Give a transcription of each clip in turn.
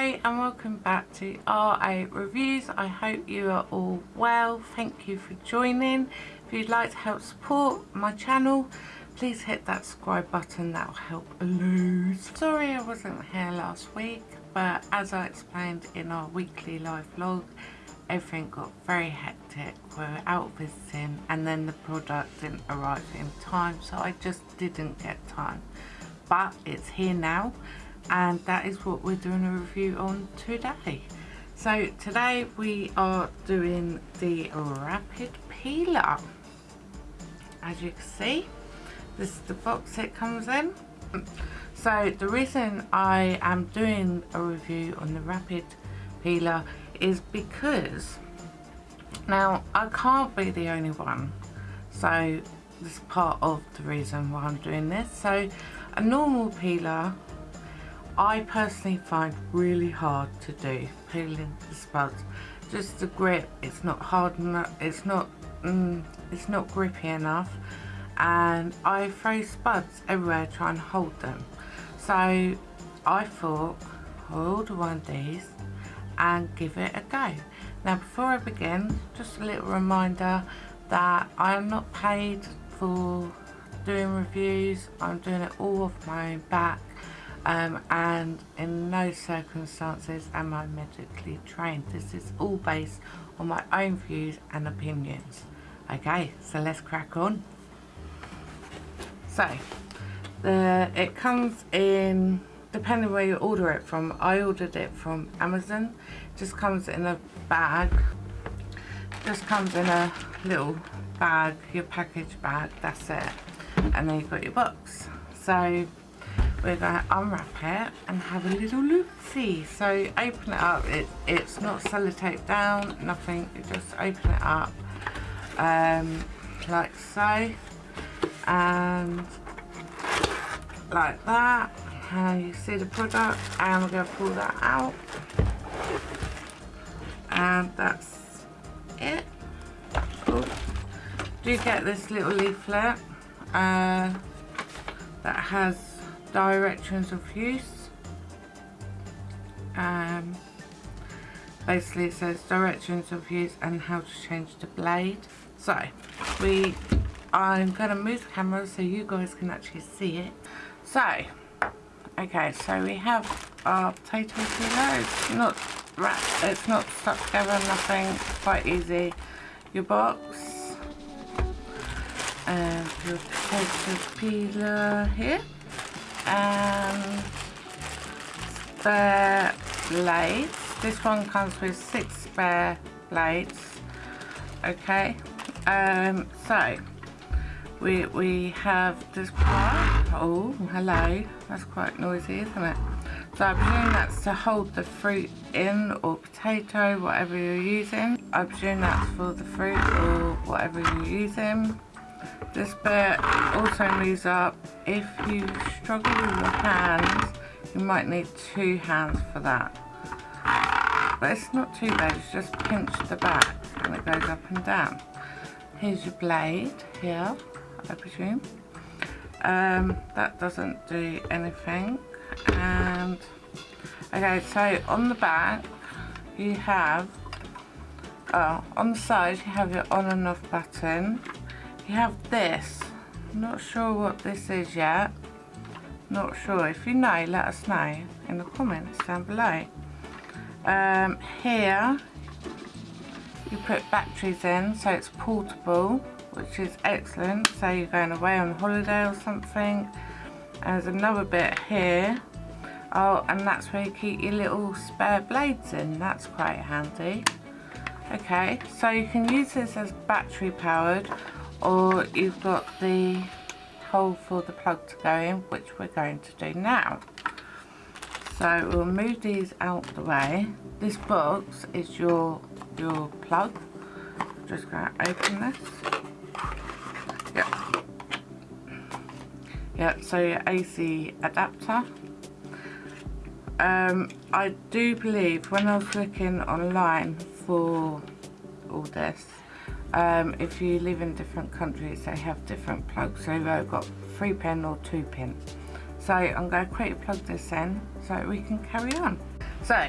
Hi and welcome back to RA Reviews. I hope you are all well. Thank you for joining. If you'd like to help support my channel, please hit that subscribe button. That will help a lot. Sorry I wasn't here last week, but as I explained in our weekly live vlog, everything got very hectic. We were out visiting and then the product didn't arrive in time, so I just didn't get time. But it's here now and that is what we're doing a review on today. So today we are doing the Rapid Peeler. As you can see, this is the box it comes in. So the reason I am doing a review on the Rapid Peeler is because now I can't be the only one. So this is part of the reason why I'm doing this. So a normal peeler I personally find really hard to do peeling the spuds. Just the grip it's not hard enough it's not mm, it's not grippy enough. And I throw spuds everywhere trying to hold them. So I thought I'll one of these and give it a go. Now before I begin just a little reminder that I am not paid for doing reviews. I'm doing it all off my own back um, and in no circumstances am I medically trained. This is all based on my own views and opinions. Okay, so let's crack on. So, the, it comes in, depending where you order it from, I ordered it from Amazon. just comes in a bag. Just comes in a little bag, your package bag, that's it. And then you've got your box. So, we're going to unwrap it and have a little look see so open it up. It, it's not sellotape down nothing. You just open it up um, like so. And like that and you see the product. And we're going to pull that out. And that's it. Ooh. do get this little leaflet uh, that has directions of use. Um, basically it says directions of use and how to change the blade. So we I'm going to move the camera so you guys can actually see it. So okay so we have our potato peeler. It's not wrapped it's not stuck together nothing quite easy. Your box. And your potato peeler here and spare blades this one comes with six spare blades okay. Um so we we have this part. Oh hello. That's quite noisy isn't it? So I presume that's to hold the fruit in or potato whatever you're using. I presume that's for the fruit or whatever you're using this bit also moves up. If you struggle with your hands, you might need two hands for that. But it's not too bad, it's just pinch the back and it goes up and down. Here's your blade here, I presume. Um, that doesn't do anything. And, okay, so on the back, you have, oh, on the side you have your on and off button you have this. Not sure what this is yet. Not sure. If you know let us know in the comments down below. Um, here you put batteries in so it's portable which is excellent. So you're going away on holiday or something. And there's another bit here. Oh and that's where you keep your little spare blades in. That's quite handy. Okay so you can use this as battery powered or you've got the hole for the plug to go in which we're going to do now. So we'll move these out the way. This box is your your plug. Just going to open this. Yeah yeah so your AC adapter. Um, I do believe when I was looking online for all this um, if you live in different countries they have different plugs so they've got 3 pin or 2 pin so I'm going to quickly plug this in so we can carry on So,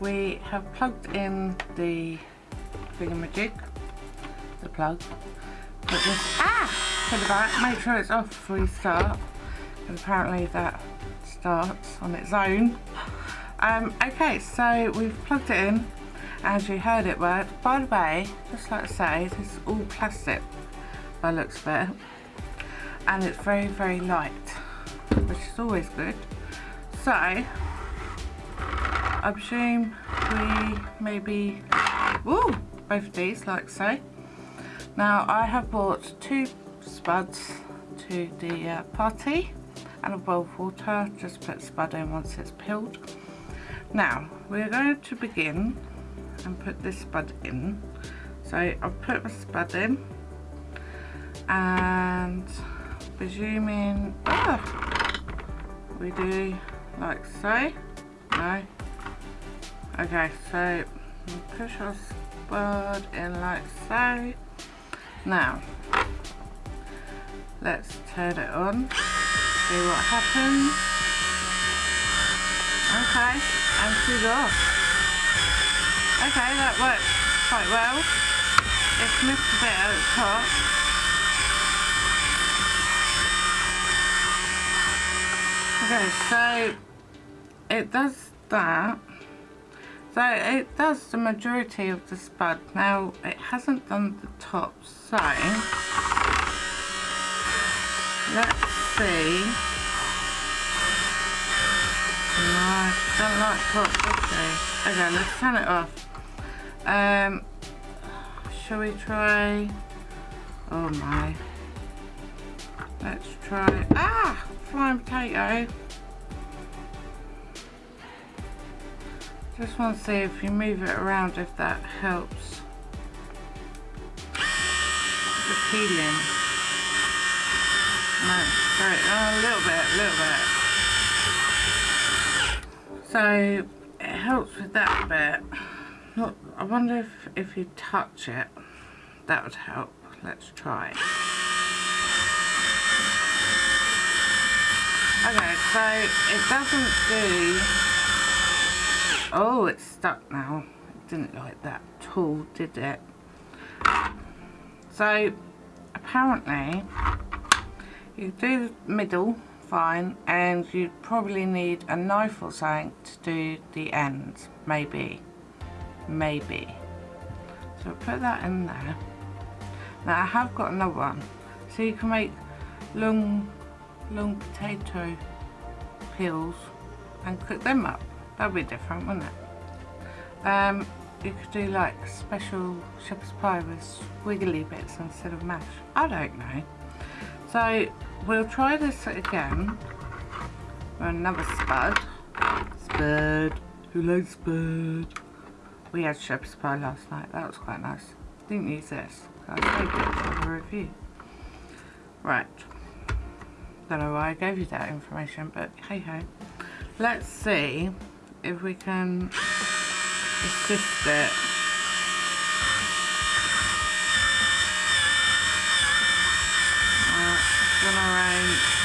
we have plugged in the thingamajig, the plug. Put this, ah, put it back, make sure it's off before you start. And apparently that starts on its own. Um, okay, so we've plugged it in, as you heard it work. By the way, just like I say, this is all plastic by looks of it. And it's very, very light, which is always good. So, I presume we maybe, woo, both of these like so. Now I have bought two spuds to the uh, party and a bowl of water, just put spud in once it's peeled. Now we're going to begin and put this spud in. So I've put the spud in and presuming ah, we do like so. No, Okay, so push our spud in like so. Now, let's turn it on, see what happens. Okay, and she's off. Okay, that works quite well. It's missed a bit at the top. Okay, so it does that so it does the majority of the spud. Now it hasn't done the top, so let's see. No, don't like top, okay. Okay, let's turn it off. Um, shall we try? Oh my. Let's try. Ah, flying potato. Just want to see if you move it around if that helps. The peeling. No, sorry, oh, a little bit, a little bit. So it helps with that bit. Look, I wonder if if you touch it, that would help. Let's try. Okay, so it doesn't do Oh, it's stuck now. It didn't like that at all, did it? So, apparently, you do the middle fine, and you probably need a knife or something to do the ends, maybe. Maybe. So put that in there. Now I have got another one. So you can make long, long potato peels and cook them up. That'd be different, wouldn't it? Um, you could do like special shepherd's pie with wiggly bits instead of mash. I don't know. So we'll try this again with another spud. Spud. Who likes spud? We had shepherd's pie last night. That was quite nice. Didn't use this. I saved it for the review. Right. Don't know why I gave you that information, but hey ho. Let's see if we can assist it. Oh,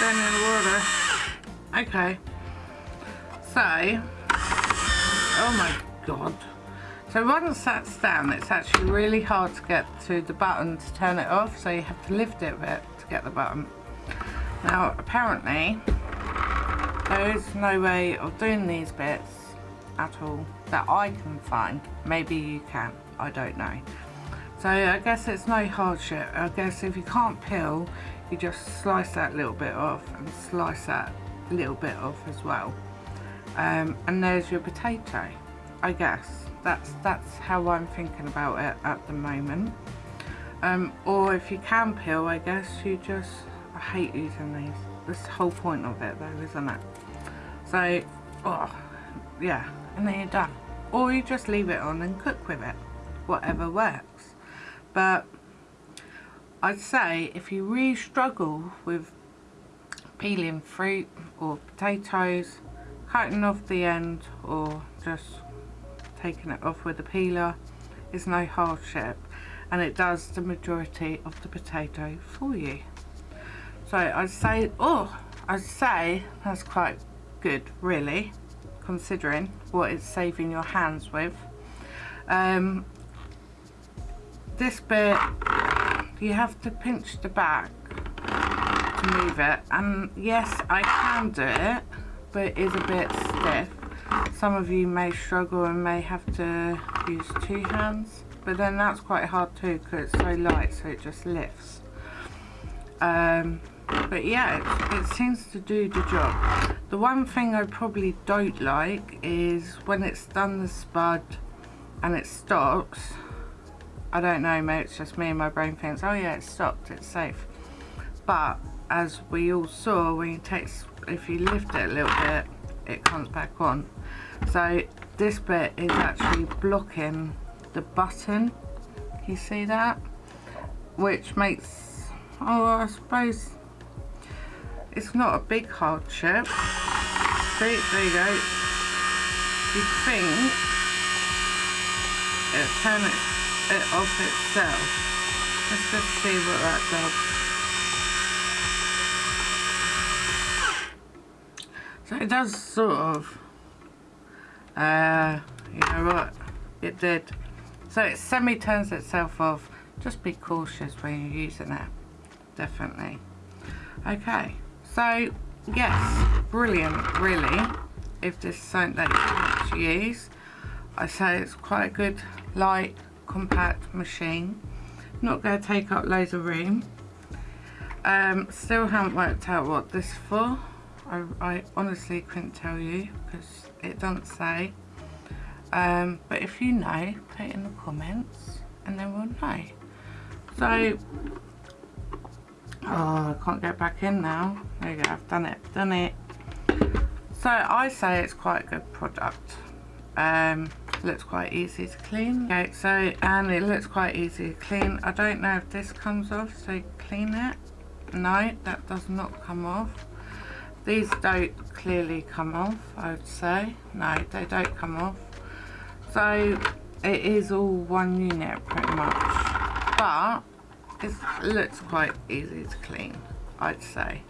down in the water. Okay. So, oh my god. So once that's down, it's actually really hard to get to the button to turn it off, so you have to lift it a bit to get the button. Now, apparently, there is no way of doing these bits at all that I can find. Maybe you can, I don't know. So I guess it's no hardship. I guess if you can't peel, you just slice that little bit off and slice that little bit off as well. Um, and there's your potato, I guess. That's that's how I'm thinking about it at the moment. Um, or if you can peel I guess you just I hate using these. The whole point of it though isn't it? So oh yeah and then you're done. Or you just leave it on and cook with it whatever works. But I'd say if you really struggle with peeling fruit or potatoes cutting off the end or just taking it off with a peeler is no hardship and it does the majority of the potato for you. So I'd say, oh, I'd say that's quite good really, considering what it's saving your hands with. Um, this bit, you have to pinch the back to move it, and yes, I can do it, but it is a bit stiff. Some of you may struggle and may have to use two hands, but then that's quite hard too because it's so light, so it just lifts. Um, but yeah it, it, seems to do the job the one thing I probably don't like is when it's done the spud and it stops I don't know maybe it's just me and my brain thinks oh yeah it stopped it's safe but as we all saw when you take if you lift it a little bit it comes back on so this bit is actually blocking the button you see that which makes oh I suppose it's not a big hardship. See, there you go. You think it'll turn it, it off itself. Let's just see what that does. So it does sort of, uh, you know what, it did. So it semi-turns itself off. Just be cautious when you're using it, definitely. Okay. So, yes, brilliant, really, if this is something that you want to use. I say it's quite a good, light, compact machine. Not going to take up loads of room. Um, still haven't worked out what this is for. I, I honestly couldn't tell you because it doesn't say. Um, but if you know, put it in the comments and then we'll know. So Oh, I can't get back in now. There you go, I've done it, done it. So I say it's quite a good product. Um, looks quite easy to clean. Okay, so, and it looks quite easy to clean. I don't know if this comes off, so clean it. No, that does not come off. These don't clearly come off, I would say. No, they don't come off. So, it is all one unit pretty much. But, it looks quite easy to clean, I'd say.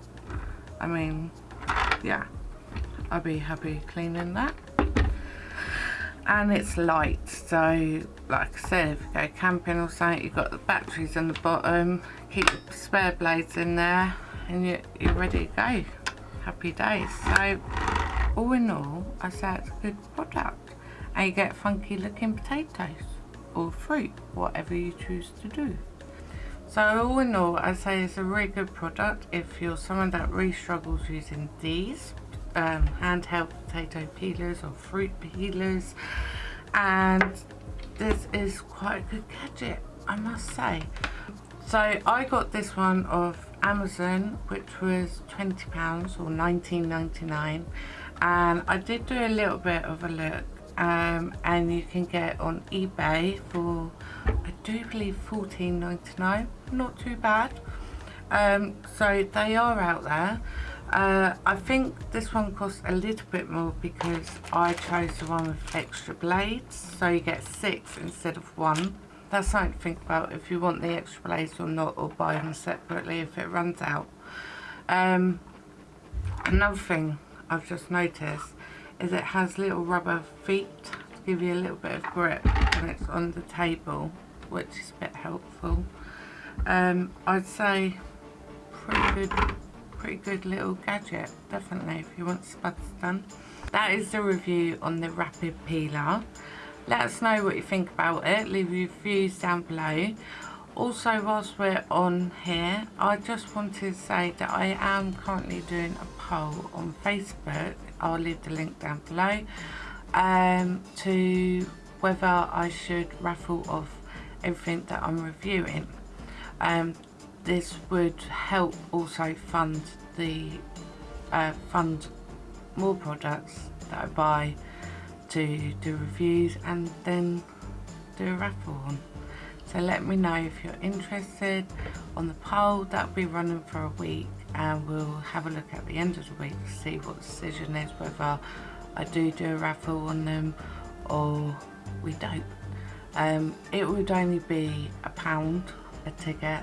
I mean, yeah, I'd be happy cleaning that. And it's light, so like I said, if you go camping or something, you've got the batteries in the bottom, keep the spare blades in there, and you're, you're ready to go. Happy days. So, all in all, I say it's a good product. And you get funky looking potatoes or fruit, whatever you choose to do. So all in all, I say it's a really good product if you're someone that really struggles using these um, handheld potato peelers or fruit peelers. And this is quite a good gadget, I must say. So I got this one off Amazon, which was £20 or 19.99, and I did do a little bit of a look um, and you can get on eBay for I do believe 14.99 not too bad um, so they are out there uh, I think this one costs a little bit more because I chose the one with extra blades so you get six instead of one. That's something to think about if you want the extra blades or not or buy them separately if it runs out. Um, another thing I've just noticed is it has little rubber feet to give you a little bit of grip when it's on the table which is a bit helpful. Um, I'd say pretty good pretty good little gadget definitely if you want spuds done. That is the review on the rapid peeler. Let us know what you think about it. Leave your views down below. Also whilst we're on here I just wanted to say that I am currently doing a poll on Facebook. I'll leave the link down below um, to whether I should raffle off everything that I'm reviewing. Um, this would help also fund the uh, fund more products that I buy to do reviews and then do a raffle on. So let me know if you're interested on the poll. That'll be running for a week and we'll have a look at the end of the week to see what the decision is, whether I do do a raffle on them or we don't. Um, it would only be a pound a ticket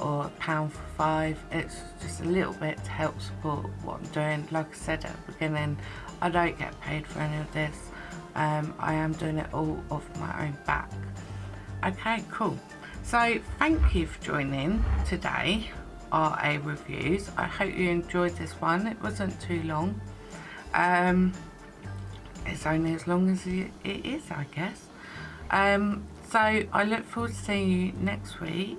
or pound for five. It's just a little bit to help support what I'm doing. Like I said at the beginning, I don't get paid for any of this. Um, I am doing it all off my own back. Okay, cool. So thank you for joining today, RA Reviews. I hope you enjoyed this one. It wasn't too long. Um, it's only as long as it is, I guess. Um, so I look forward to seeing you next week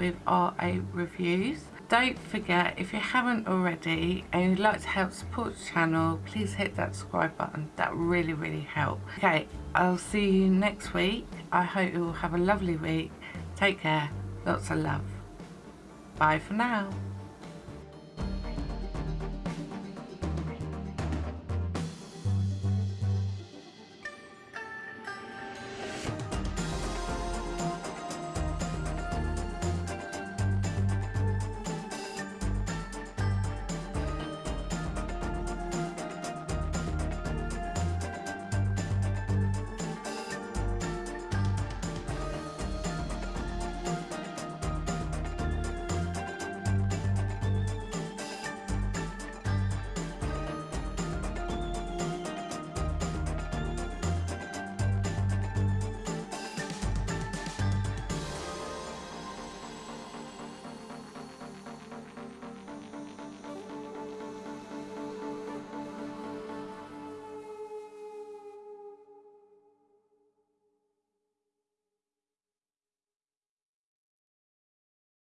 with RA Reviews. Don't forget, if you haven't already and you'd like to help support the channel, please hit that subscribe button. That really, really helps. Okay, I'll see you next week. I hope you all have a lovely week. Take care. Lots of love. Bye for now.